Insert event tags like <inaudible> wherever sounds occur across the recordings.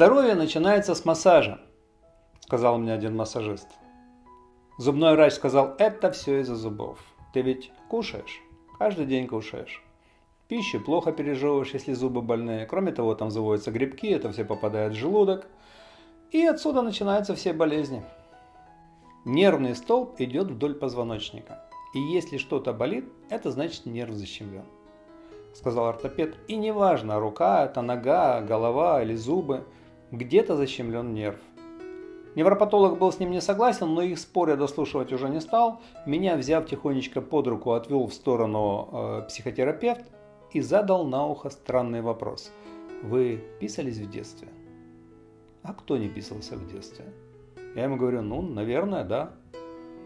Здоровье начинается с массажа, сказал мне один массажист. Зубной врач сказал, это все из-за зубов. Ты ведь кушаешь, каждый день кушаешь. Пищу плохо пережевываешь, если зубы больные. Кроме того, там заводятся грибки, это все попадает в желудок. И отсюда начинаются все болезни. Нервный столб идет вдоль позвоночника. И если что-то болит, это значит нерв защемлен. Сказал ортопед. И неважно, рука, это нога, голова или зубы, где-то защемлен нерв. Невропатолог был с ним не согласен, но их спор я дослушивать уже не стал. Меня, взяв тихонечко под руку, отвел в сторону э, психотерапевт и задал на ухо странный вопрос. Вы писались в детстве? А кто не писался в детстве? Я ему говорю, ну, наверное, да.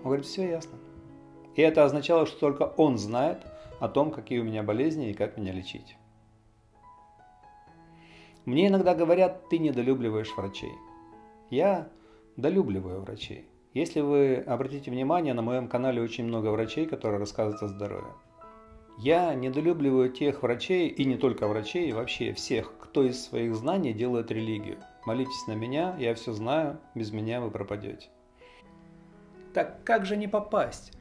Он говорит, все ясно. И это означало, что только он знает о том, какие у меня болезни и как меня лечить. Мне иногда говорят, ты недолюбливаешь врачей. Я долюбливаю врачей. Если вы обратите внимание, на моем канале очень много врачей, которые рассказывают о здоровье. Я недолюбливаю тех врачей, и не только врачей, вообще всех, кто из своих знаний делает религию. Молитесь на меня, я все знаю, без меня вы пропадете. Так как же не попасть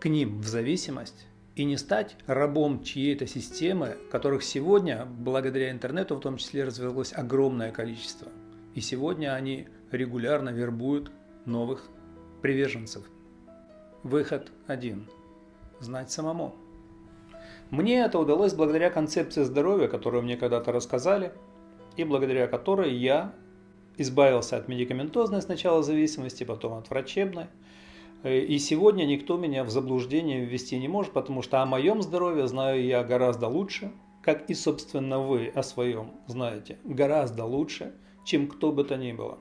к ним в зависимость и не стать рабом чьей-то системы, которых сегодня, благодаря интернету в том числе, развелось огромное количество. И сегодня они регулярно вербуют новых приверженцев. Выход один. Знать самому. Мне это удалось благодаря концепции здоровья, которую мне когда-то рассказали, и благодаря которой я избавился от медикаментозной сначала зависимости, потом от врачебной. И сегодня никто меня в заблуждение ввести не может, потому что о моем здоровье знаю я гораздо лучше, как и, собственно, вы о своем знаете, гораздо лучше, чем кто бы то ни было.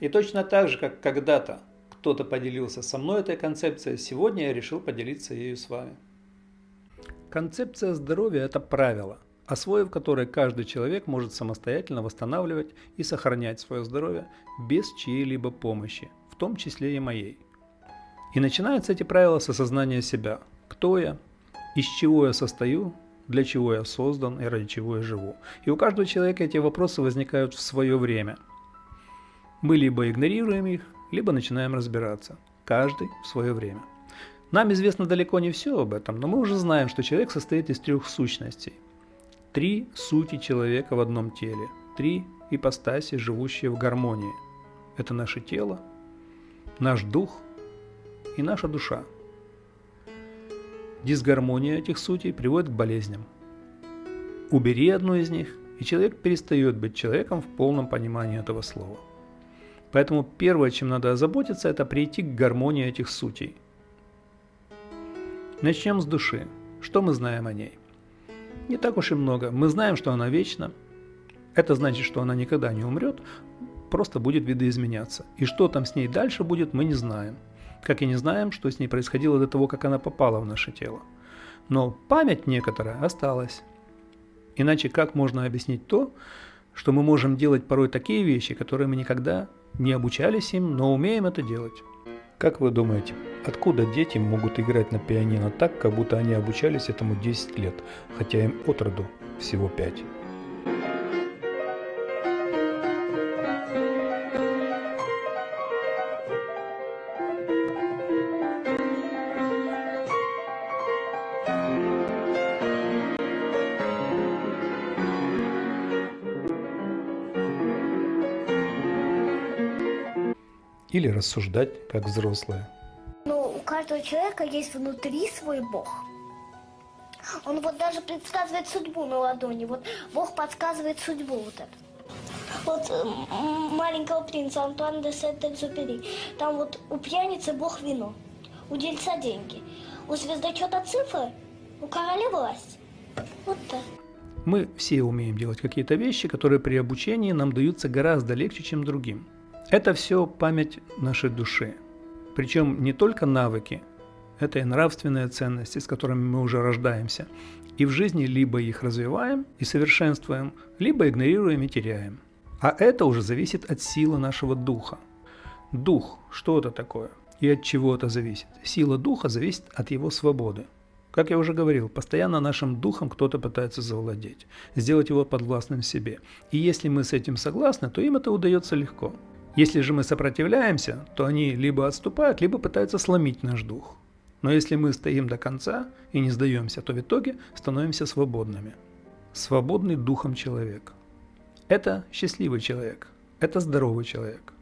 И точно так же, как когда-то кто-то поделился со мной этой концепцией, сегодня я решил поделиться ею с вами. Концепция здоровья – это правило, освоив которое каждый человек может самостоятельно восстанавливать и сохранять свое здоровье без чьей-либо помощи, том числе и моей. И начинаются эти правила с осознания себя. Кто я, из чего я состою, для чего я создан и ради чего я живу. И у каждого человека эти вопросы возникают в свое время. Мы либо игнорируем их, либо начинаем разбираться. Каждый в свое время. Нам известно далеко не все об этом, но мы уже знаем, что человек состоит из трех сущностей. Три сути человека в одном теле. Три ипостаси, живущие в гармонии. Это наше тело, наш дух и наша душа. Дисгармония этих сутей приводит к болезням. Убери одну из них, и человек перестает быть человеком в полном понимании этого слова. Поэтому первое, чем надо озаботиться, это прийти к гармонии этих сутей – Начнем с души. Что мы знаем о ней? Не так уж и много. Мы знаем, что она вечна. Это значит, что она никогда не умрет, просто будет видоизменяться. И что там с ней дальше будет, мы не знаем. Как и не знаем, что с ней происходило до того, как она попала в наше тело. Но память некоторая осталась. Иначе как можно объяснить то, что мы можем делать порой такие вещи, которые мы никогда не обучались им, но умеем это делать? Как вы думаете, откуда дети могут играть на пианино так, как будто они обучались этому 10 лет, хотя им от роду всего 5? Рассуждать как взрослые. Ну, у каждого человека есть внутри свой Бог. Он вот даже предсказывает судьбу на ладони. Вот Бог подсказывает судьбу вот эту. Вот маленького принца Антуан де Сент-Экзюпери. Там вот у пьяницы Бог вино, у дельца деньги, у звездочета цифры, у короля власть. Вот так. Мы все умеем делать какие-то вещи, которые при обучении нам даются гораздо легче, чем другим. Это все память нашей души. Причем не только навыки, это и нравственные ценности, с которыми мы уже рождаемся. И в жизни либо их развиваем и совершенствуем, либо игнорируем и теряем. А это уже зависит от силы нашего духа. Дух, что это такое? И от чего это зависит? Сила духа зависит от его свободы. Как я уже говорил, постоянно нашим духом кто-то пытается завладеть, сделать его подвластным себе. И если мы с этим согласны, то им это удается легко. Если же мы сопротивляемся, то они либо отступают, либо пытаются сломить наш дух. Но если мы стоим до конца и не сдаемся, то в итоге становимся свободными. Свободный духом человек. Это счастливый человек. Это здоровый человек.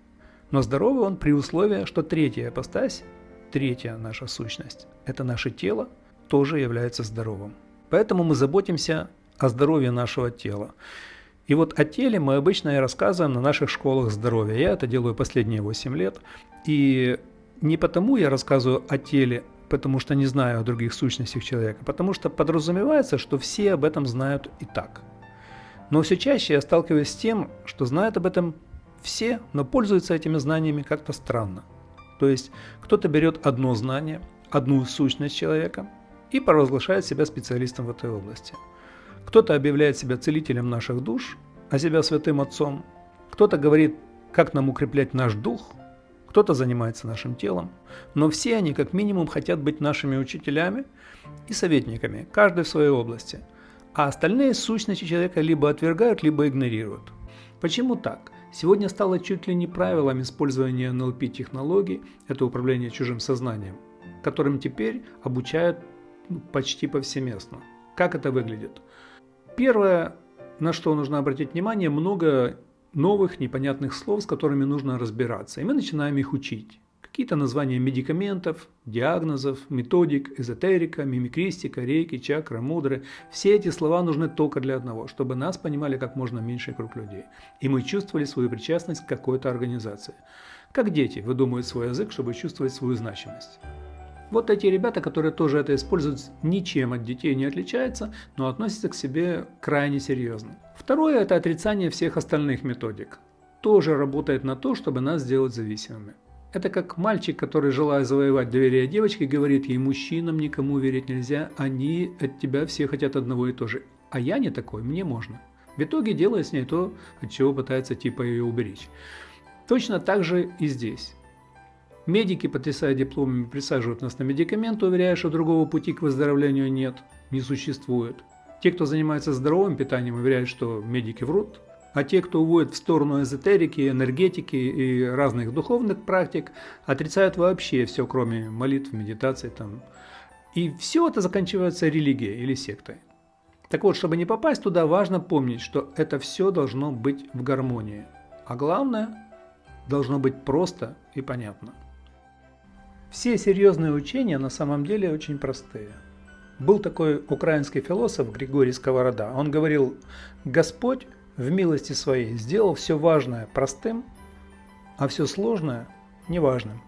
Но здоровый он при условии, что третья апостась, третья наша сущность, это наше тело, тоже является здоровым. Поэтому мы заботимся о здоровье нашего тела. И вот о теле мы обычно и рассказываем на наших школах здоровья. Я это делаю последние 8 лет. И не потому я рассказываю о теле, потому что не знаю о других сущностях человека, потому что подразумевается, что все об этом знают и так. Но все чаще я сталкиваюсь с тем, что знают об этом все, но пользуются этими знаниями как-то странно. То есть кто-то берет одно знание, одну сущность человека и провозглашает себя специалистом в этой области – кто-то объявляет себя целителем наших душ, а себя святым отцом. Кто-то говорит, как нам укреплять наш дух, кто-то занимается нашим телом, но все они как минимум хотят быть нашими учителями и советниками, каждый в своей области, а остальные сущности человека либо отвергают, либо игнорируют. Почему так? Сегодня стало чуть ли не правилом использования НЛП-технологий, это управление чужим сознанием, которым теперь обучают ну, почти повсеместно. Как это выглядит? Первое, на что нужно обратить внимание, много новых непонятных слов, с которыми нужно разбираться. И мы начинаем их учить. Какие-то названия медикаментов, диагнозов, методик, эзотерика, мимикристика, рейки, чакра, мудры. Все эти слова нужны только для одного, чтобы нас понимали как можно меньший круг людей. И мы чувствовали свою причастность к какой-то организации. Как дети выдумывают свой язык, чтобы чувствовать свою значимость. Вот эти ребята, которые тоже это используют, ничем от детей не отличаются, но относятся к себе крайне серьезно. Второе – это отрицание всех остальных методик. Тоже работает на то, чтобы нас сделать зависимыми. Это как мальчик, который, желая завоевать доверие девочки, говорит ей, мужчинам никому верить нельзя, они от тебя все хотят одного и то же. А я не такой, мне можно. В итоге делает с ней то, от чего пытается типа ее уберечь. Точно так же и здесь. Медики, потрясая дипломами, присаживают нас на медикаменты, уверяя, что другого пути к выздоровлению нет, не существует. Те, кто занимается здоровым питанием, уверяют, что медики врут. А те, кто уводит в сторону эзотерики, энергетики и разных духовных практик, отрицают вообще все, кроме молитв, медитаций. Там. И все это заканчивается религией или сектой. Так вот, чтобы не попасть туда, важно помнить, что это все должно быть в гармонии. А главное, должно быть просто и понятно. Все серьезные учения на самом деле очень простые. Был такой украинский философ Григорий Сковорода. Он говорил, Господь в милости своей сделал все важное простым, а все сложное неважным.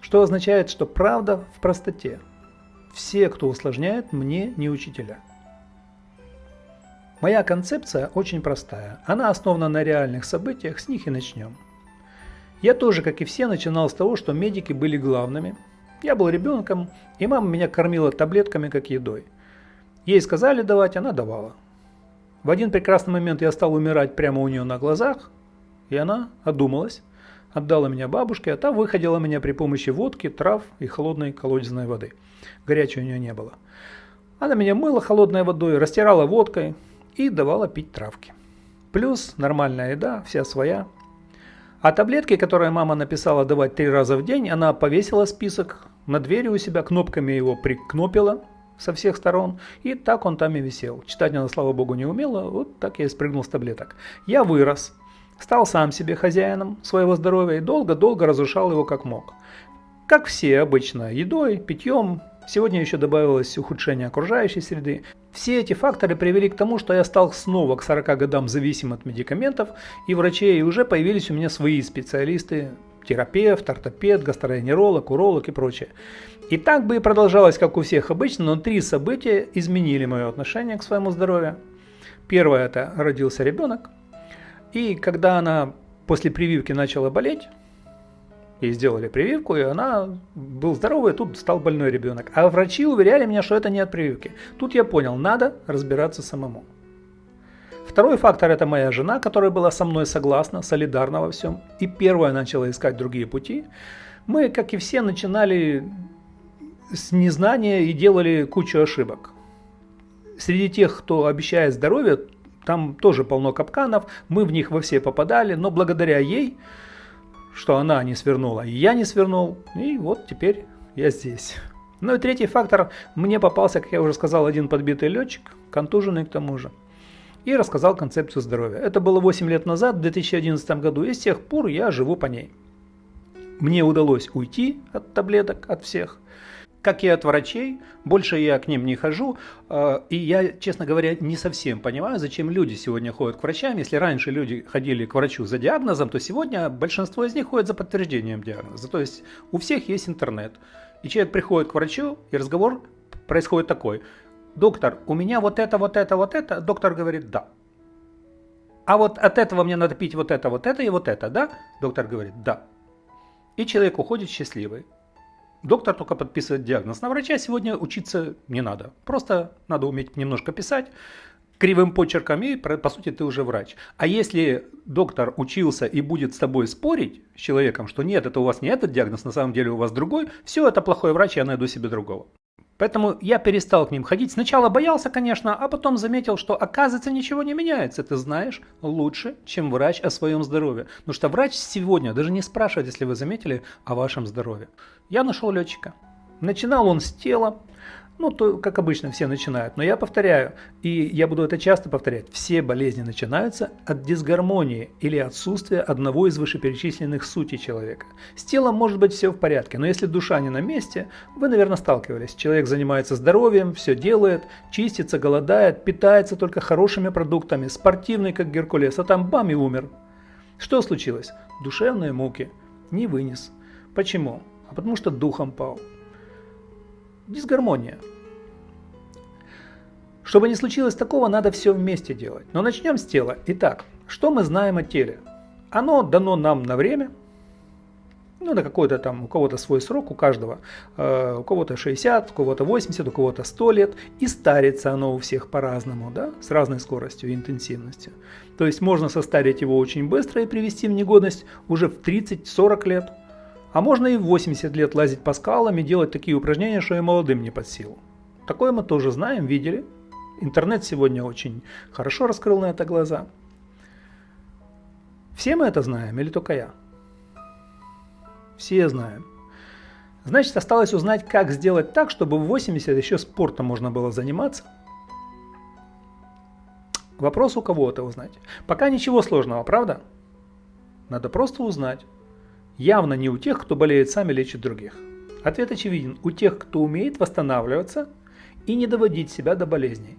Что означает, что правда в простоте. Все, кто усложняет, мне не учителя. Моя концепция очень простая. Она основана на реальных событиях, с них и начнем. Я тоже, как и все, начинал с того, что медики были главными. Я был ребенком, и мама меня кормила таблетками, как едой. Ей сказали давать, она давала. В один прекрасный момент я стал умирать прямо у нее на глазах, и она одумалась, отдала меня бабушке, а та выходила меня при помощи водки, трав и холодной колодезной воды. Горячей у нее не было. Она меня мыла холодной водой, растирала водкой и давала пить травки. Плюс нормальная еда, вся своя, а таблетки, которые мама написала давать три раза в день, она повесила список на двери у себя, кнопками его прикнопила со всех сторон, и так он там и висел. Читать она, слава богу, не умела, вот так я и спрыгнул с таблеток. Я вырос, стал сам себе хозяином своего здоровья и долго-долго разрушал его как мог. Как все обычно, едой, питьем, Сегодня еще добавилось ухудшение окружающей среды. Все эти факторы привели к тому, что я стал снова к 40 годам зависим от медикаментов и врачей, и уже появились у меня свои специалисты, терапевт, ортопед, гастроэнеролог, уролог и прочее. И так бы и продолжалось, как у всех обычно, но три события изменили мое отношение к своему здоровью. Первое – это родился ребенок, и когда она после прививки начала болеть, Ей сделали прививку, и она был здоровый, тут стал больной ребенок. А врачи уверяли меня, что это не от прививки. Тут я понял, надо разбираться самому. Второй фактор – это моя жена, которая была со мной согласна, солидарна во всем. И первая начала искать другие пути. Мы, как и все, начинали с незнания и делали кучу ошибок. Среди тех, кто обещает здоровье, там тоже полно капканов, мы в них во все попадали, но благодаря ей, что она не свернула, и я не свернул, и вот теперь я здесь. Ну и третий фактор, мне попался, как я уже сказал, один подбитый летчик, контуженный к тому же, и рассказал концепцию здоровья. Это было 8 лет назад, в 2011 году, и с тех пор я живу по ней. Мне удалось уйти от таблеток, от всех, как и от врачей, больше я к ним не хожу, э, и я, честно говоря, не совсем понимаю, зачем люди сегодня ходят к врачам. Если раньше люди ходили к врачу за диагнозом, то сегодня большинство из них ходят за подтверждением диагноза. То есть у всех есть интернет. И человек приходит к врачу, и разговор происходит такой. Доктор, у меня вот это, вот это, вот это. Доктор говорит, да. А вот от этого мне надо пить вот это, вот это и вот это, да? Доктор говорит, да. И человек уходит счастливый. Доктор только подписывает диагноз. На врача сегодня учиться не надо. Просто надо уметь немножко писать кривым почерком, и по сути ты уже врач. А если доктор учился и будет с тобой спорить, с человеком, что нет, это у вас не этот диагноз, на самом деле у вас другой, все, это плохой врач, я найду себе другого. Поэтому я перестал к ним ходить. Сначала боялся, конечно, а потом заметил, что оказывается ничего не меняется. Ты знаешь лучше, чем врач о своем здоровье. Потому что врач сегодня даже не спрашивает, если вы заметили, о вашем здоровье. Я нашел летчика. Начинал он с тела, ну, то, как обычно, все начинают. Но я повторяю, и я буду это часто повторять, все болезни начинаются от дисгармонии или отсутствия одного из вышеперечисленных сутей человека. С телом может быть все в порядке, но если душа не на месте, вы, наверное, сталкивались. Человек занимается здоровьем, все делает, чистится, голодает, питается только хорошими продуктами, спортивный, как Геркулес, а там бам и умер. Что случилось? Душевные муки. Не вынес. Почему? А потому что духом пал дисгармония. Чтобы не случилось такого, надо все вместе делать. Но начнем с тела. Итак, что мы знаем о теле? Оно дано нам на время, ну, на какой-то там, у кого-то свой срок, у каждого, э, у кого-то 60, у кого-то 80, у кого-то 100 лет, и старится оно у всех по-разному, да, с разной скоростью и интенсивностью. То есть можно состарить его очень быстро и привести в негодность уже в 30-40 лет – а можно и в 80 лет лазить по скалам и делать такие упражнения, что и молодым не под силу. Такое мы тоже знаем, видели. Интернет сегодня очень хорошо раскрыл на это глаза. Все мы это знаем или только я? Все знаем. Значит, осталось узнать, как сделать так, чтобы в 80 еще спортом можно было заниматься. Вопрос у кого это узнать. Пока ничего сложного, правда? Надо просто узнать, Явно не у тех, кто болеет сами лечит других. Ответ очевиден. У тех, кто умеет восстанавливаться и не доводить себя до болезней.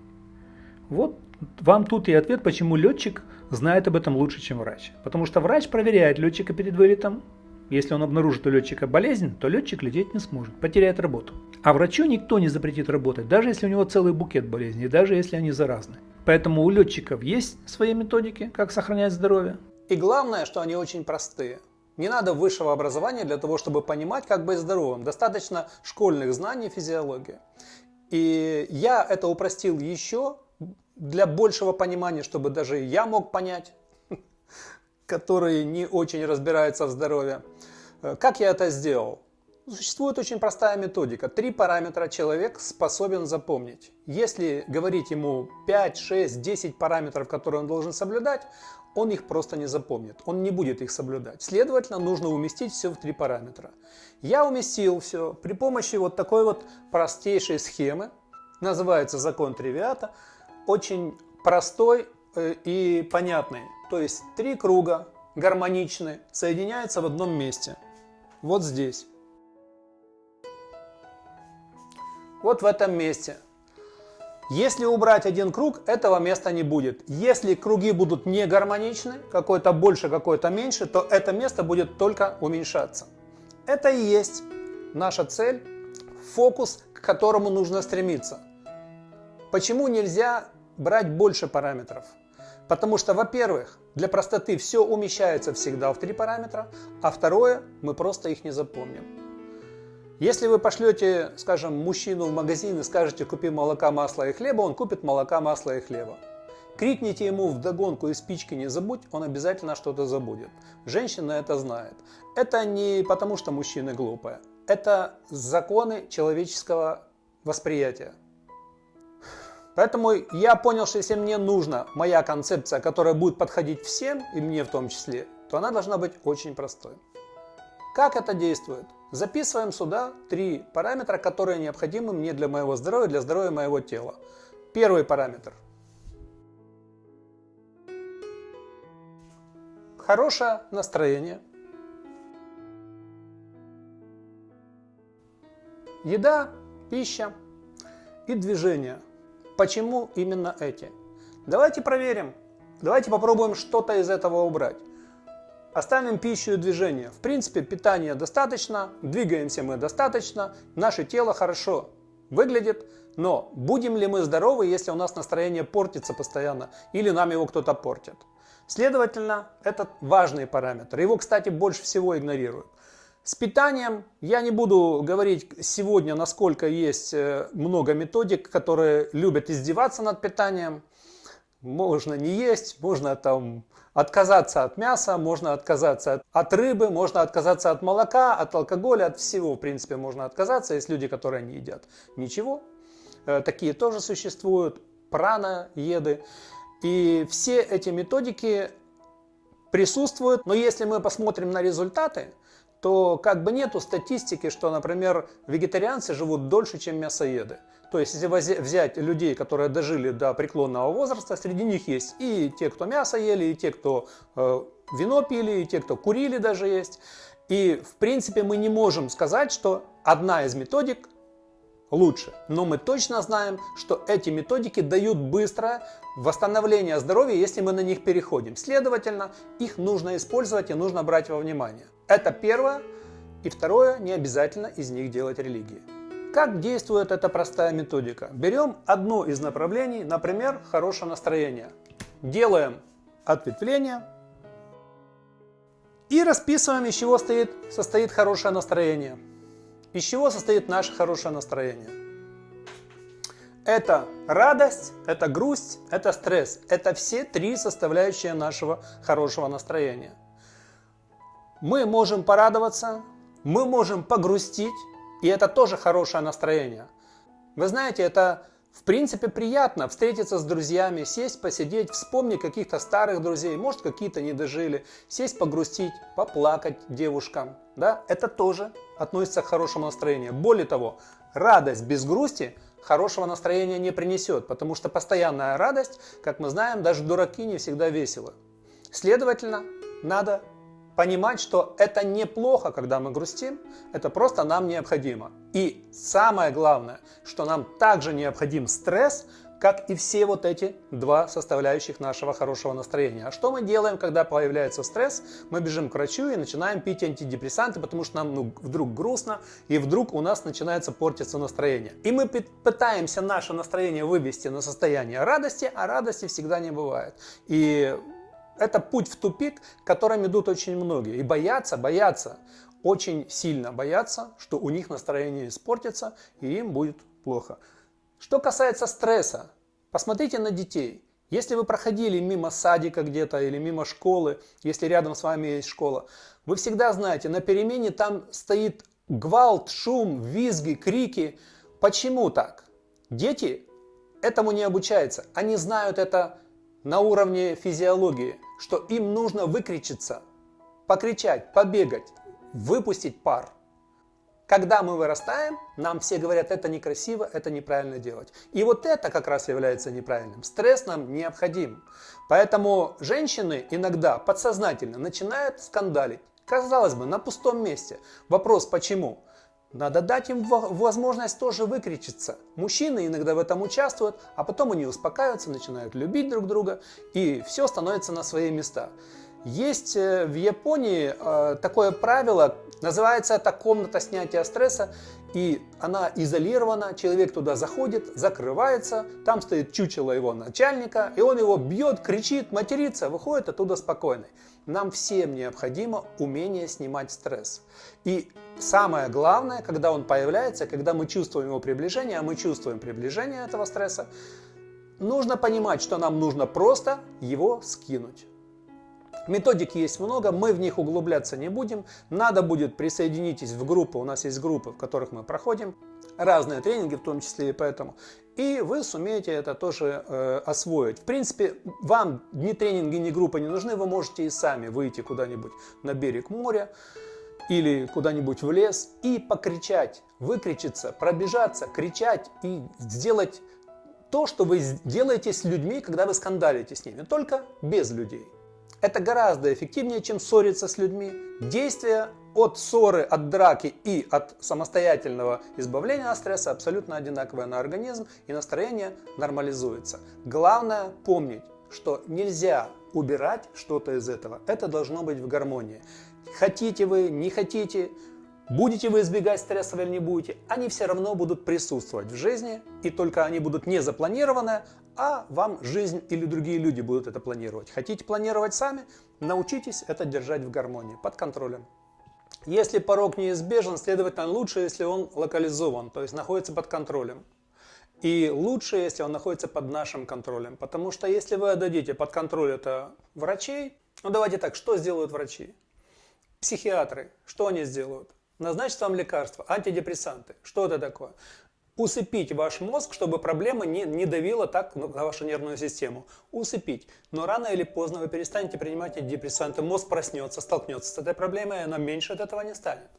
Вот вам тут и ответ, почему летчик знает об этом лучше, чем врач. Потому что врач проверяет летчика перед вылетом. Если он обнаружит у летчика болезнь, то летчик лететь не сможет, потеряет работу. А врачу никто не запретит работать, даже если у него целый букет болезней, даже если они заразны. Поэтому у летчиков есть свои методики, как сохранять здоровье. И главное, что они очень простые. Не надо высшего образования для того, чтобы понимать, как быть здоровым. Достаточно школьных знаний физиологии. И я это упростил еще для большего понимания, чтобы даже я мог понять, <laughs> который не очень разбирается в здоровье. Э, как я это сделал? Существует очень простая методика. Три параметра человек способен запомнить. Если говорить ему 5, 6, 10 параметров, которые он должен соблюдать, он их просто не запомнит, он не будет их соблюдать. Следовательно, нужно уместить все в три параметра. Я уместил все при помощи вот такой вот простейшей схемы, называется закон Тривиата, очень простой э, и понятный. То есть три круга гармоничны, соединяются в одном месте. Вот здесь. Вот в этом месте. Если убрать один круг, этого места не будет. Если круги будут не гармоничны, какой-то больше, какой-то меньше, то это место будет только уменьшаться. Это и есть наша цель, фокус, к которому нужно стремиться. Почему нельзя брать больше параметров? Потому что, во-первых, для простоты все умещается всегда в три параметра, а второе, мы просто их не запомним. Если вы пошлете, скажем, мужчину в магазин и скажете «купи молока, масла и хлеба», он купит молока, масла и хлеба. Крикните ему в догонку и спички не забудь, он обязательно что-то забудет. Женщина это знает. Это не потому, что мужчины глупые. это законы человеческого восприятия. Поэтому я понял, что если мне нужна моя концепция, которая будет подходить всем, и мне в том числе, то она должна быть очень простой. Как это действует? Записываем сюда три параметра, которые необходимы мне для моего здоровья, для здоровья моего тела. Первый параметр. Хорошее настроение. Еда, пища и движение. Почему именно эти? Давайте проверим. Давайте попробуем что-то из этого убрать. Оставим пищу и движение. В принципе, питания достаточно, двигаемся мы достаточно, наше тело хорошо выглядит, но будем ли мы здоровы, если у нас настроение портится постоянно или нам его кто-то портит? Следовательно, это важный параметр. Его, кстати, больше всего игнорируют. С питанием я не буду говорить сегодня, насколько есть э, много методик, которые любят издеваться над питанием. Можно не есть, можно там отказаться от мяса, можно отказаться от, от рыбы, можно отказаться от молока, от алкоголя, от всего, в принципе, можно отказаться. Есть люди, которые не едят ничего. Э, такие тоже существуют, прана-еды. И все эти методики присутствуют, но если мы посмотрим на результаты, то как бы нету статистики, что, например, вегетарианцы живут дольше, чем мясоеды. То есть, если взять людей, которые дожили до преклонного возраста, среди них есть и те, кто мясо ели, и те, кто э, вино пили, и те, кто курили даже есть. И, в принципе, мы не можем сказать, что одна из методик лучше. Но мы точно знаем, что эти методики дают быстрое восстановление здоровья, если мы на них переходим. Следовательно, их нужно использовать и нужно брать во внимание. Это первое. И второе, не обязательно из них делать религии. Как действует эта простая методика? Берем одно из направлений, например, хорошее настроение. Делаем ответвление и расписываем, из чего стоит, состоит хорошее настроение. Из чего состоит наше хорошее настроение? Это радость, это грусть, это стресс. Это все три составляющие нашего хорошего настроения. Мы можем порадоваться, мы можем погрустить, и это тоже хорошее настроение. Вы знаете, это в принципе приятно встретиться с друзьями, сесть, посидеть, вспомнить каких-то старых друзей, может какие-то не дожили, сесть погрустить, поплакать девушкам. Да? Это тоже относится к хорошему настроению. Более того, радость без грусти хорошего настроения не принесет, потому что постоянная радость, как мы знаем, даже дураки не всегда весело. Следовательно, надо понимать, что это неплохо, когда мы грустим, это просто нам необходимо. И самое главное, что нам также необходим стресс, как и все вот эти два составляющих нашего хорошего настроения. А что мы делаем, когда появляется стресс? Мы бежим к врачу и начинаем пить антидепрессанты, потому что нам ну, вдруг грустно, и вдруг у нас начинается портиться настроение. И мы пытаемся наше настроение вывести на состояние радости, а радости всегда не бывает. И это путь в тупик, которым идут очень многие. И боятся, боятся, очень сильно боятся, что у них настроение испортится и им будет плохо. Что касается стресса, посмотрите на детей. Если вы проходили мимо садика где-то или мимо школы, если рядом с вами есть школа, вы всегда знаете, на перемене там стоит гвалт, шум, визги, крики. Почему так? Дети этому не обучаются. Они знают это на уровне физиологии что им нужно выкричиться, покричать, побегать, выпустить пар. Когда мы вырастаем, нам все говорят, это некрасиво, это неправильно делать. И вот это как раз является неправильным. Стресс нам необходим. Поэтому женщины иногда подсознательно начинают скандалить. Казалось бы, на пустом месте. Вопрос почему? Надо дать им возможность тоже выкричиться. Мужчины иногда в этом участвуют, а потом они успокаиваются, начинают любить друг друга, и все становится на свои места. Есть э, в Японии э, такое правило, называется это комната снятия стресса, и она изолирована, человек туда заходит, закрывается, там стоит чучело его начальника, и он его бьет, кричит, матерится, выходит оттуда спокойный. Нам всем необходимо умение снимать стресс. И самое главное, когда он появляется, когда мы чувствуем его приближение, а мы чувствуем приближение этого стресса, нужно понимать, что нам нужно просто его скинуть. Методик есть много, мы в них углубляться не будем. Надо будет присоединитесь в группы, у нас есть группы, в которых мы проходим разные тренинги, в том числе и поэтому. И вы сумеете это тоже э, освоить. В принципе, вам ни тренинги, ни группы не нужны, вы можете и сами выйти куда-нибудь на берег моря или куда-нибудь в лес и покричать, выкричиться, пробежаться, кричать и сделать то, что вы делаете с людьми, когда вы скандалите с ними, только без людей. Это гораздо эффективнее, чем ссориться с людьми. Действие от ссоры, от драки и от самостоятельного избавления от стресса абсолютно одинаковое на организм и настроение нормализуется. Главное помнить, что нельзя убирать что-то из этого. Это должно быть в гармонии. Хотите вы, не хотите, Будете вы избегать стресса или не будете, они все равно будут присутствовать в жизни, и только они будут не запланированы, а вам жизнь или другие люди будут это планировать. Хотите планировать сами, научитесь это держать в гармонии, под контролем. Если порог неизбежен, следовательно, лучше, если он локализован, то есть находится под контролем. И лучше, если он находится под нашим контролем. Потому что если вы отдадите под контроль это врачей, ну давайте так, что сделают врачи? Психиатры, что они сделают? назначить вам лекарства, антидепрессанты. Что это такое? Усыпить ваш мозг, чтобы проблема не, не давила так на вашу нервную систему. Усыпить. Но рано или поздно вы перестанете принимать антидепрессанты, мозг проснется, столкнется с этой проблемой, и она меньше от этого не станет.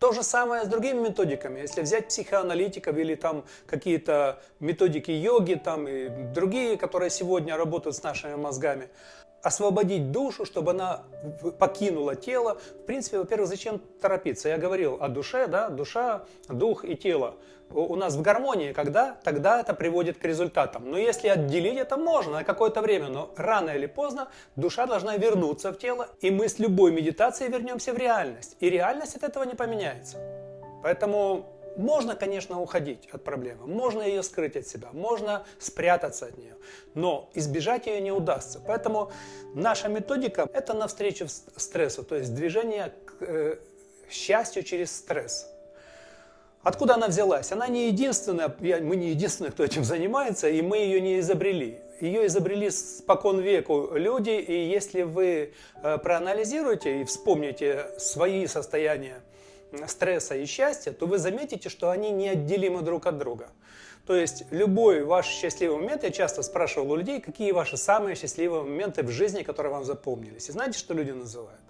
То же самое с другими методиками. Если взять психоаналитиков или там какие-то методики йоги там и другие, которые сегодня работают с нашими мозгами, освободить душу, чтобы она покинула тело. В принципе, во-первых, зачем торопиться? Я говорил о душе, да, душа, дух и тело. У нас в гармонии, когда? Тогда это приводит к результатам. Но если отделить это можно на какое-то время, но рано или поздно душа должна вернуться в тело, и мы с любой медитацией вернемся в реальность. И реальность от этого не поменяется. Поэтому можно, конечно, уходить от проблемы, можно ее скрыть от себя, можно спрятаться от нее, но избежать ее не удастся. Поэтому наша методика – это навстречу стрессу, то есть движение к э, счастью через стресс. Откуда она взялась? Она не единственная, мы не единственные, кто этим занимается, и мы ее не изобрели. Ее изобрели спокон веку люди, и если вы э, проанализируете и вспомните свои состояния, стресса и счастья, то вы заметите, что они неотделимы друг от друга. То есть любой ваш счастливый момент, я часто спрашивал у людей, какие ваши самые счастливые моменты в жизни, которые вам запомнились. И знаете, что люди называют?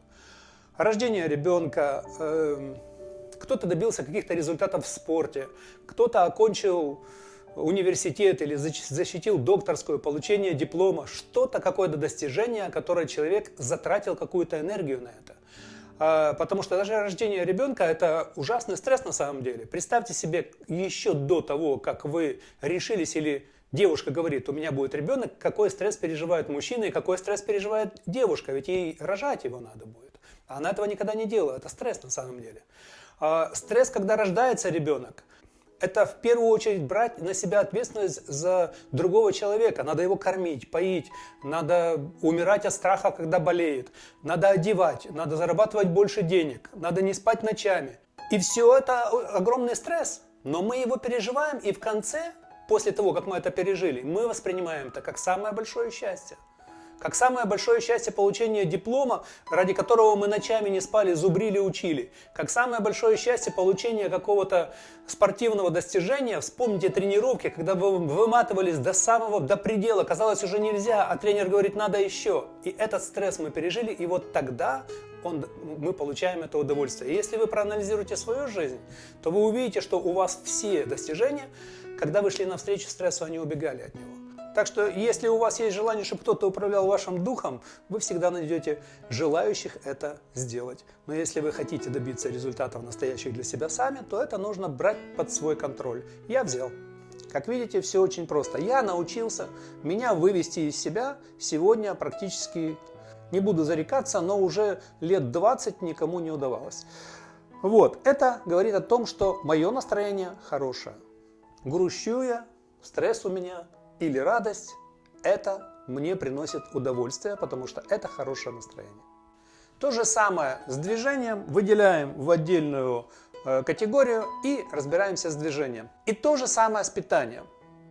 Рождение ребенка, э, кто-то добился каких-то результатов в спорте, кто-то окончил университет или защитил докторскую, получение диплома, что-то, какое-то достижение, которое человек затратил какую-то энергию на это. А, потому что даже рождение ребенка это ужасный стресс на самом деле. Представьте себе еще до того, как вы решились или девушка говорит, у меня будет ребенок, какой стресс переживает мужчина и какой стресс переживает девушка, ведь ей рожать его надо будет. Она этого никогда не делала, это стресс на самом деле. А, стресс, когда рождается ребенок, это в первую очередь брать на себя ответственность за другого человека. Надо его кормить, поить, надо умирать от страха, когда болеет, надо одевать, надо зарабатывать больше денег, надо не спать ночами. И все это огромный стресс. Но мы его переживаем, и в конце, после того, как мы это пережили, мы воспринимаем это как самое большое счастье как самое большое счастье получения диплома, ради которого мы ночами не спали, зубрили, учили, как самое большое счастье получения какого-то спортивного достижения, вспомните тренировки, когда вы выматывались до самого, до предела, казалось уже нельзя, а тренер говорит надо еще. И этот стресс мы пережили, и вот тогда он, мы получаем это удовольствие. И если вы проанализируете свою жизнь, то вы увидите, что у вас все достижения, когда вы шли навстречу стрессу, они убегали от него. Так что, если у вас есть желание, чтобы кто-то управлял вашим духом, вы всегда найдете желающих это сделать. Но если вы хотите добиться результатов настоящих для себя сами, то это нужно брать под свой контроль. Я взял. Как видите, все очень просто. Я научился меня вывести из себя сегодня практически, не буду зарекаться, но уже лет 20 никому не удавалось. Вот, это говорит о том, что мое настроение хорошее. Грущу я, стресс у меня, или радость, это мне приносит удовольствие, потому что это хорошее настроение. То же самое с движением выделяем в отдельную э, категорию и разбираемся с движением. И то же самое с питанием.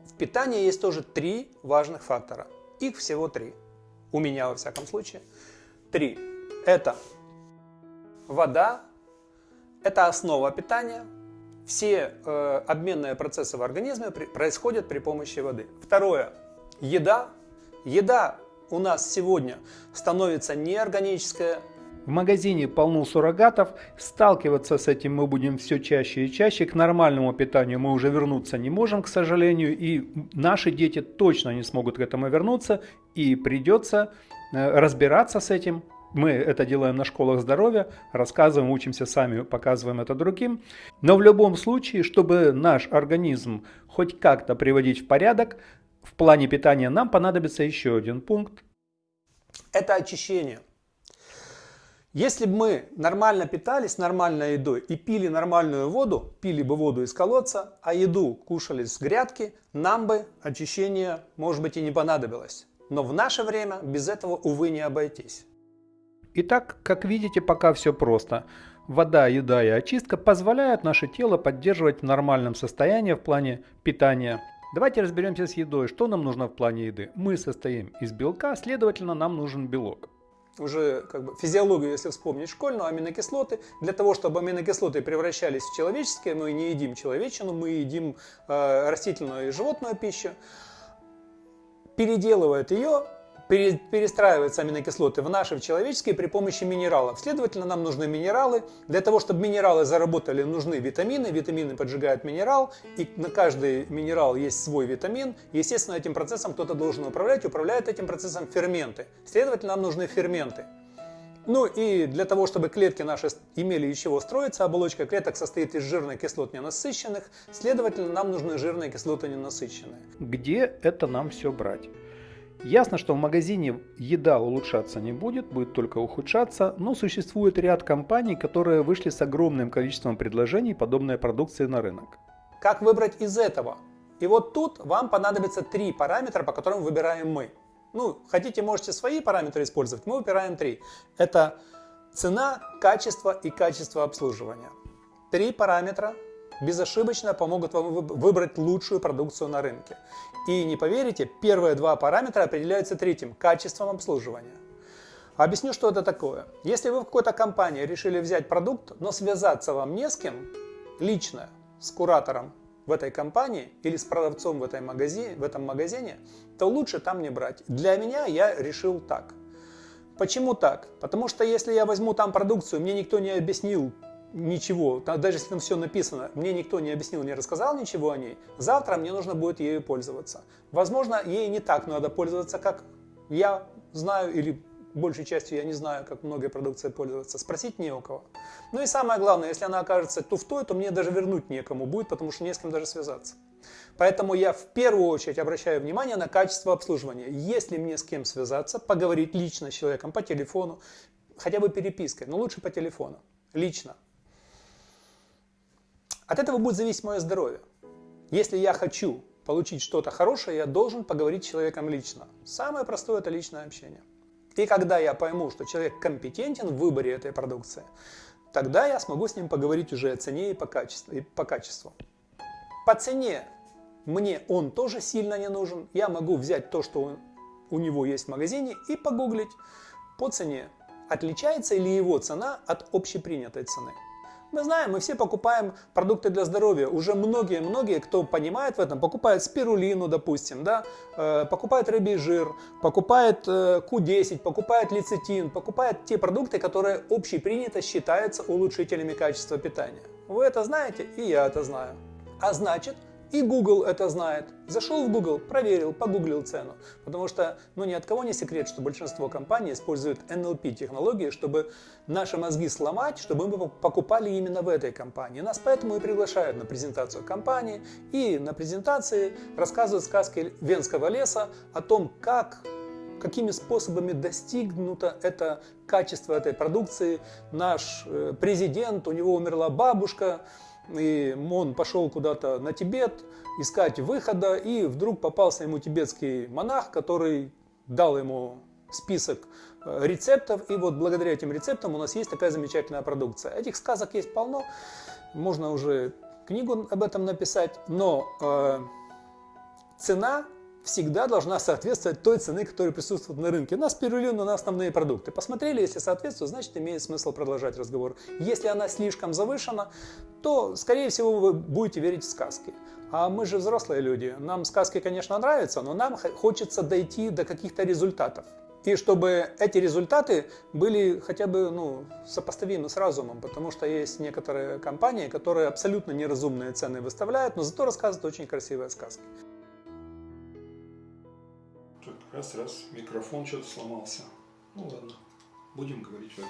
В питании есть тоже три важных фактора. Их всего три. У меня, во всяком случае. три. Это вода, это основа питания. Все э, обменные процессы в организме при, происходят при помощи воды. Второе. Еда. Еда у нас сегодня становится неорганическая, в магазине полно суррогатов, сталкиваться с этим мы будем все чаще и чаще. К нормальному питанию мы уже вернуться не можем, к сожалению, и наши дети точно не смогут к этому вернуться, и придется э, разбираться с этим. Мы это делаем на школах здоровья, рассказываем, учимся сами, показываем это другим. Но в любом случае, чтобы наш организм хоть как-то приводить в порядок, в плане питания нам понадобится еще один пункт. Это очищение. Если бы мы нормально питались нормальной едой и пили нормальную воду, пили бы воду из колодца, а еду кушали с грядки, нам бы очищение, может быть, и не понадобилось. Но в наше время без этого, увы, не обойтись. Итак, как видите, пока все просто. Вода, еда и очистка позволяют наше тело поддерживать в нормальном состоянии в плане питания. Давайте разберемся с едой. Что нам нужно в плане еды? Мы состоим из белка, следовательно, нам нужен белок уже как бы физиологию, если вспомнить школьную, аминокислоты. Для того, чтобы аминокислоты превращались в человеческие, мы не едим человечину, мы едим э, растительную и животную пищу, переделывают ее перестраиваются аминокислоты в наши, в человеческие при помощи минералов. Следовательно, нам нужны минералы. Для того, чтобы минералы заработали, нужны витамины. Витамины поджигают минерал, и на каждый минерал есть свой витамин. Естественно, этим процессом кто-то должен управлять. Управляют этим процессом ферменты. Следовательно, нам нужны ферменты. Ну и для того, чтобы клетки наши имели из чего строиться, оболочка клеток состоит из жирных кислот ненасыщенных, следовательно, нам нужны жирные кислоты ненасыщенные. Где это нам все брать? Ясно, что в магазине еда улучшаться не будет, будет только ухудшаться, но существует ряд компаний, которые вышли с огромным количеством предложений подобной продукции на рынок. Как выбрать из этого? И вот тут вам понадобится три параметра, по которым выбираем мы. Ну, хотите, можете свои параметры использовать, мы выбираем три. Это цена, качество и качество обслуживания. Три параметра безошибочно помогут вам выбрать лучшую продукцию на рынке. И не поверите, первые два параметра определяются третьим – качеством обслуживания. Объясню, что это такое. Если вы в какой-то компании решили взять продукт, но связаться вам не с кем, лично, с куратором в этой компании или с продавцом в, этой магазине, в этом магазине, то лучше там не брать. Для меня я решил так. Почему так? Потому что если я возьму там продукцию, мне никто не объяснил, ничего, даже если там все написано, мне никто не объяснил, не рассказал ничего о ней, завтра мне нужно будет ею пользоваться. Возможно, ей не так надо пользоваться, как я знаю, или большей частью я не знаю, как многой продукцией пользоваться. Спросить не у кого. Ну и самое главное, если она окажется туфтой, то мне даже вернуть некому будет, потому что не с кем даже связаться. Поэтому я в первую очередь обращаю внимание на качество обслуживания. Если мне с кем связаться, поговорить лично с человеком по телефону, хотя бы перепиской, но лучше по телефону, лично. От этого будет зависеть мое здоровье. Если я хочу получить что-то хорошее, я должен поговорить с человеком лично. Самое простое – это личное общение. И когда я пойму, что человек компетентен в выборе этой продукции, тогда я смогу с ним поговорить уже о цене и по качеству. И по, качеству. по цене мне он тоже сильно не нужен. Я могу взять то, что он, у него есть в магазине, и погуглить по цене. Отличается ли его цена от общепринятой цены. Мы знаем, мы все покупаем продукты для здоровья. Уже многие-многие, кто понимает в этом, покупают спирулину, допустим, да, э, покупают рыбий жир, покупают э, Q10, покупают лецитин, покупают те продукты, которые общепринято считаются улучшителями качества питания. Вы это знаете, и я это знаю. А значит, и Google это знает. Зашел в Google, проверил, погуглил цену. Потому что ну, ни от кого не секрет, что большинство компаний используют NLP технологии, чтобы наши мозги сломать, чтобы мы покупали именно в этой компании. Нас поэтому и приглашают на презентацию компании. И на презентации рассказывают сказки Венского леса о том, как какими способами достигнуто это качество этой продукции. Наш э, президент, у него умерла бабушка, и он пошел куда-то на Тибет искать выхода, и вдруг попался ему тибетский монах, который дал ему список э, рецептов, и вот благодаря этим рецептам у нас есть такая замечательная продукция. Этих сказок есть полно, можно уже книгу об этом написать, но э, цена всегда должна соответствовать той цены, которая присутствует на рынке. Нас перевели на основные продукты. Посмотрели, если соответствует, значит имеет смысл продолжать разговор. Если она слишком завышена, то, скорее всего, вы будете верить в сказки. А мы же взрослые люди. Нам сказки, конечно, нравятся, но нам хочется дойти до каких-то результатов. И чтобы эти результаты были хотя бы ну, сопоставимы с разумом, потому что есть некоторые компании, которые абсолютно неразумные цены выставляют, но зато рассказывают очень красивые сказки. Раз, раз, микрофон что-то сломался. Ну ладно, будем говорить в этот.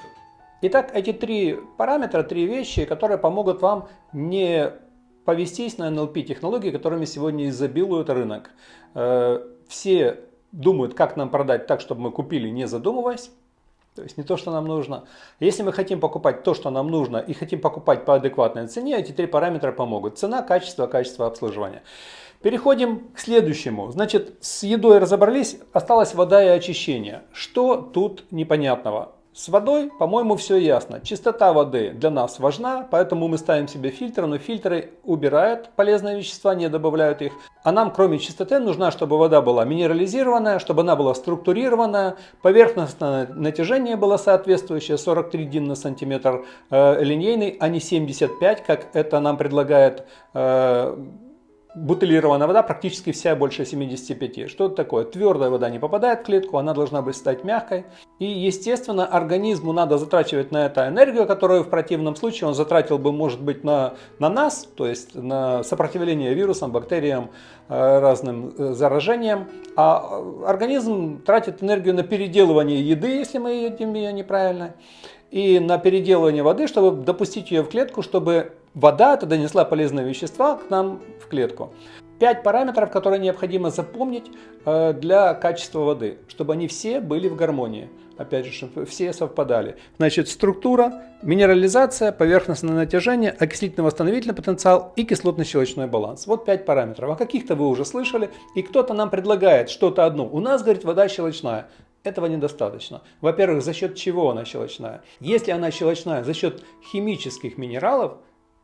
Итак, эти три параметра, три вещи, которые помогут вам не повестись на NLP технологии, которыми сегодня изобилует рынок. Э, все думают, как нам продать так, чтобы мы купили, не задумываясь. То есть не то, что нам нужно. Если мы хотим покупать то, что нам нужно, и хотим покупать по адекватной цене, эти три параметра помогут. Цена, качество, качество обслуживания. Переходим к следующему. Значит, с едой разобрались, осталась вода и очищение. Что тут непонятного? С водой, по-моему, все ясно. Чистота воды для нас важна, поэтому мы ставим себе фильтры, но фильтры убирают полезные вещества, не добавляют их. А нам, кроме чистоты, нужна, чтобы вода была минерализированная, чтобы она была структурированная, поверхностное натяжение было соответствующее, 43 дин на сантиметр э, линейный, а не 75, как это нам предлагает э, бутылированная вода практически вся больше 75. Что это такое? Твердая вода не попадает в клетку, она должна быть стать мягкой. И естественно организму надо затрачивать на это энергию, которую в противном случае он затратил бы может быть на, на нас, то есть на сопротивление вирусам, бактериям, э, разным э, заражениям. А организм тратит энергию на переделывание еды, если мы едим ее неправильно и на переделывание воды, чтобы допустить ее в клетку, чтобы вода это донесла полезные вещества к нам в клетку. Пять параметров, которые необходимо запомнить э, для качества воды, чтобы они все были в гармонии. Опять же, чтобы все совпадали. Значит, структура, минерализация, поверхностное натяжение, окислительно-восстановительный потенциал и кислотно-щелочной баланс. Вот пять параметров. О каких-то вы уже слышали, и кто-то нам предлагает что-то одно. У нас, говорит, вода щелочная. Этого недостаточно. Во-первых, за счет чего она щелочная? Если она щелочная за счет химических минералов,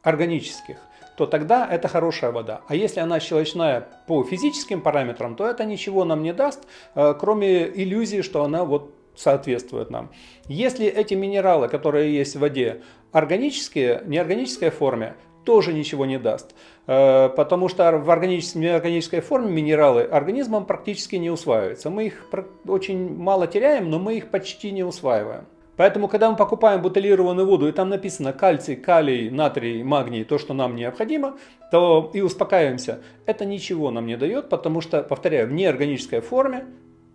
органических, то тогда это хорошая вода. А если она щелочная по физическим параметрам, то это ничего нам не даст, э, кроме иллюзии, что она вот соответствует нам. Если эти минералы, которые есть в воде, органические, неорганической форме, тоже ничего не даст. Э, потому что в органической, неорганической форме минералы организмом практически не усваиваются. Мы их очень мало теряем, но мы их почти не усваиваем. Поэтому, когда мы покупаем бутылированную воду, и там написано кальций, калий, натрий, магний, то, что нам необходимо, то и успокаиваемся. Это ничего нам не дает, потому что, повторяю, в неорганической форме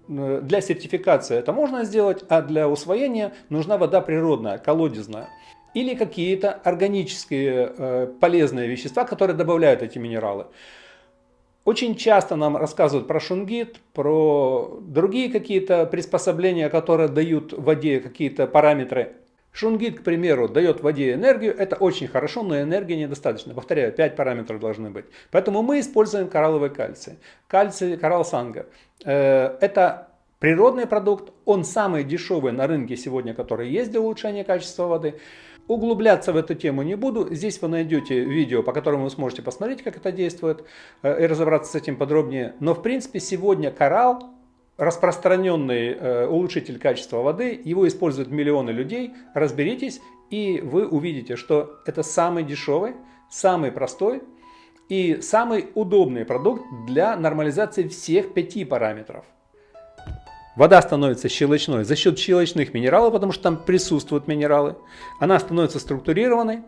э, для сертификации это можно сделать, а для усвоения нужна вода природная, колодезная или какие-то органические э, полезные вещества, которые добавляют эти минералы. Очень часто нам рассказывают про шунгит, про другие какие-то приспособления, которые дают воде какие-то параметры. Шунгит, к примеру, дает воде энергию, это очень хорошо, но энергии недостаточно. Повторяю, 5 параметров должны быть. Поэтому мы используем коралловый кальций. Кальций, коралл санга. Э, это природный продукт, он самый дешевый на рынке сегодня, который есть для улучшения качества воды. Углубляться в эту тему не буду. Здесь вы найдете видео, по которому вы сможете посмотреть, как это действует, э, и разобраться с этим подробнее. Но в принципе сегодня коралл, распространенный э, улучшитель качества воды, его используют миллионы людей. Разберитесь, и вы увидите, что это самый дешевый, самый простой и самый удобный продукт для нормализации всех пяти параметров. Вода становится щелочной за счет щелочных минералов, потому что там присутствуют минералы. Она становится структурированной.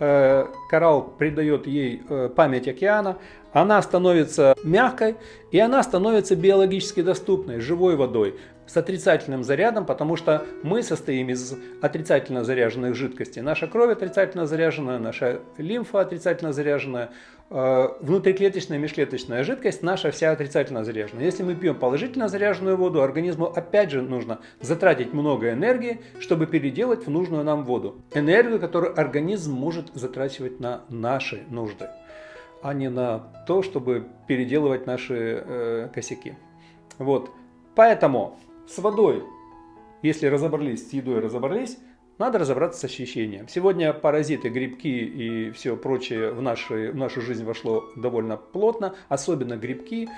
Э, коралл придает ей э, память океана. Она становится мягкой и она становится биологически доступной, живой водой с отрицательным зарядом, потому что мы состоим из отрицательно заряженных жидкостей. Наша кровь отрицательно заряженная, наша лимфа отрицательно заряженная, э, внутриклеточная межклеточная жидкость наша вся отрицательно заряжена. Если мы пьем положительно заряженную воду, организму опять же нужно затратить много энергии, чтобы переделать в нужную нам воду. Энергию, которую организм может затрачивать на наши нужды, а не на то, чтобы переделывать наши э, косяки. Вот. Поэтому с водой, если разобрались, с едой разобрались, надо разобраться с ощущением. Сегодня паразиты, грибки и все прочее в, наши, в нашу жизнь вошло довольно плотно, особенно грибки.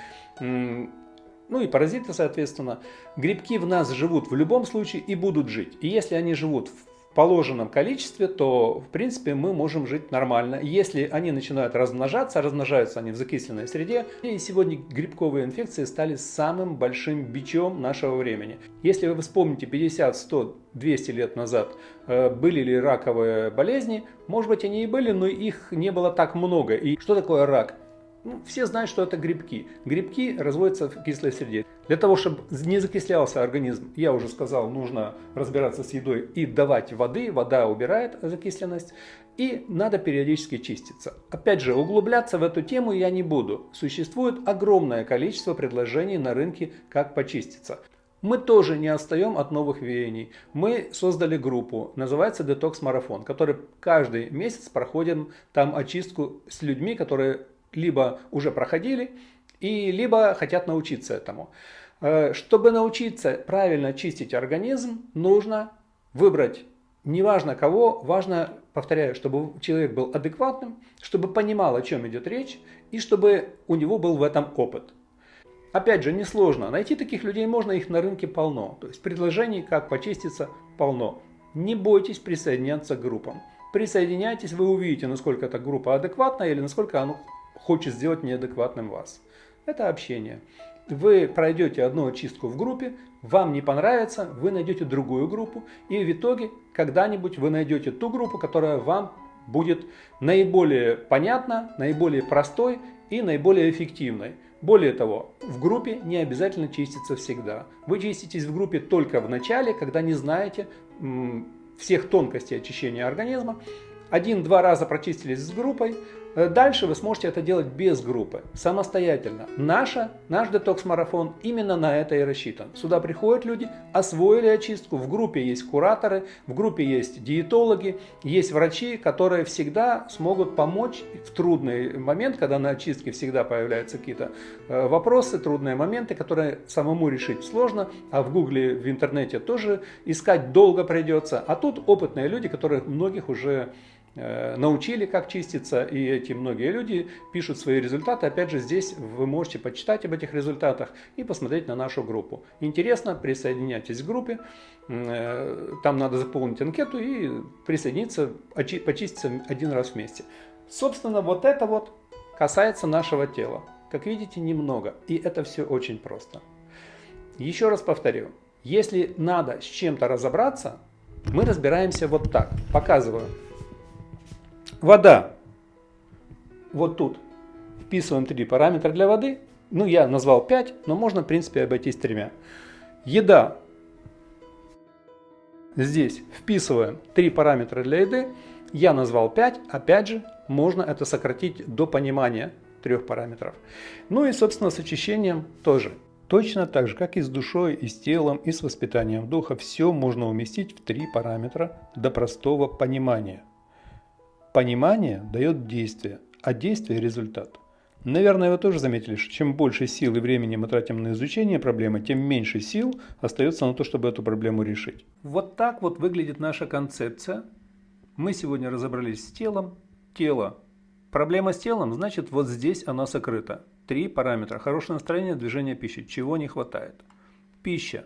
ну и паразиты, соответственно, грибки в нас живут в любом случае и будут жить. И если они живут в положенном количестве, то, в принципе, мы можем жить нормально. Если они начинают размножаться, размножаются они в закисленной среде, и сегодня грибковые инфекции стали самым большим бичом нашего времени. Если вы вспомните 50, 100, 200 лет назад, э, были ли раковые болезни, может быть, они и были, но их не было так много. И что такое рак? Ну, все знают, что это грибки. Грибки разводятся в кислой среде. Для того, чтобы не закислялся организм, я уже сказал, нужно разбираться с едой и давать воды. Вода убирает закисленность. И надо периодически чиститься. Опять же, углубляться в эту тему я не буду. Существует огромное количество предложений на рынке, как почиститься. Мы тоже не отстаем от новых веяний. Мы создали группу, называется Детокс Марафон, который каждый месяц проходим там очистку с людьми, которые либо уже проходили, и либо хотят научиться этому. Э, чтобы научиться правильно чистить организм, нужно выбрать неважно кого, важно, повторяю, чтобы человек был адекватным, чтобы понимал, о чем идет речь, и чтобы у него был в этом опыт. Опять же, несложно. Найти таких людей можно, их на рынке полно. То есть предложений, как почиститься, полно. Не бойтесь присоединяться к группам. Присоединяйтесь, вы увидите, насколько эта группа адекватная или насколько она хочет сделать неадекватным вас. Это общение. Вы пройдете одну очистку в группе, вам не понравится, вы найдете другую группу, и в итоге когда-нибудь вы найдете ту группу, которая вам будет наиболее понятна, наиболее простой и наиболее эффективной. Более того, в группе не обязательно чиститься всегда. Вы чиститесь в группе только в начале, когда не знаете всех тонкостей очищения организма. Один-два раза прочистились с группой, дальше вы сможете это делать без группы, самостоятельно. Наша, наш детокс-марафон именно на это и рассчитан. Сюда приходят люди, освоили очистку, в группе есть кураторы, в группе есть диетологи, есть врачи, которые всегда смогут помочь в трудный момент, когда на очистке всегда появляются какие-то э, вопросы, трудные моменты, которые самому решить сложно, а в гугле, в интернете тоже искать долго придется. А тут опытные люди, которые многих уже Э, научили, как чиститься, и эти многие люди пишут свои результаты. Опять же, здесь вы можете почитать об этих результатах и посмотреть на нашу группу. Интересно, присоединяйтесь к группе, э, там надо заполнить анкету и присоединиться, почиститься один раз вместе. Собственно, вот это вот касается нашего тела. Как видите, немного, и это все очень просто. Еще раз повторю, если надо с чем-то разобраться, мы разбираемся вот так. Показываю. Вода. Вот тут вписываем три параметра для воды. Ну, я назвал 5, но можно, в принципе, обойтись тремя. Еда. Здесь вписываем три параметра для еды. Я назвал 5. Опять же, можно это сократить до понимания трех параметров. Ну и, собственно, с очищением тоже. Точно так же, как и с душой, и с телом, и с воспитанием духа, все можно уместить в три параметра до простого понимания. Понимание дает действие, а действие – результат. Наверное, вы тоже заметили, что чем больше сил и времени мы тратим на изучение проблемы, тем меньше сил остается на то, чтобы эту проблему решить. Вот так вот выглядит наша концепция. Мы сегодня разобрались с телом. Тело. Проблема с телом, значит, вот здесь она сокрыта. Три параметра. Хорошее настроение, движение пищи. Чего не хватает? Пища.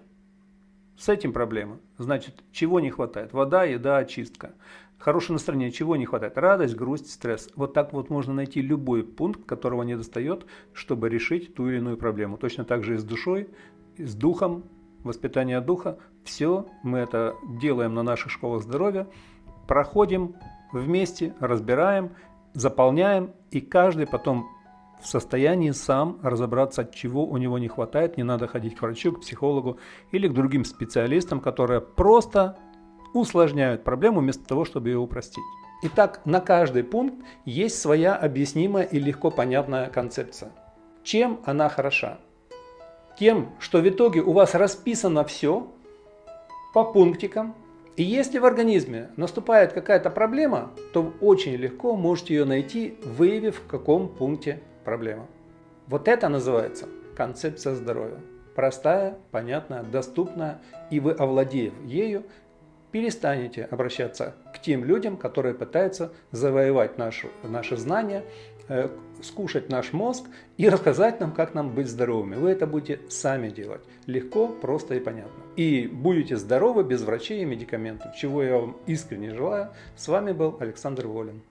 С этим проблема. Значит, чего не хватает? Вода, еда, очистка. Хорошее настроение, чего не хватает? Радость, грусть, стресс. Вот так вот можно найти любой пункт, которого не достает, чтобы решить ту или иную проблему. Точно так же и с душой, и с духом, воспитание духа. Все мы это делаем на наших школах здоровья. Проходим вместе, разбираем, заполняем, и каждый потом в состоянии сам разобраться, от чего у него не хватает. Не надо ходить к врачу, к психологу или к другим специалистам, которые просто усложняют проблему вместо того, чтобы ее упростить. Итак, на каждый пункт есть своя объяснимая и легко понятная концепция. Чем она хороша? Тем, что в итоге у вас расписано все по пунктикам, и если в организме наступает какая-то проблема, то очень легко можете ее найти, выявив в каком пункте проблема. Вот это называется концепция здоровья. Простая, понятная, доступная, и вы, овладев ею, перестанете обращаться к тем людям, которые пытаются завоевать наши, наши знания э, скушать наш мозг и рассказать нам, как нам быть здоровыми. Вы это будете сами делать. Легко, просто и понятно. И будете здоровы без врачей и медикаментов, чего я вам искренне желаю. С вами был Александр Волин.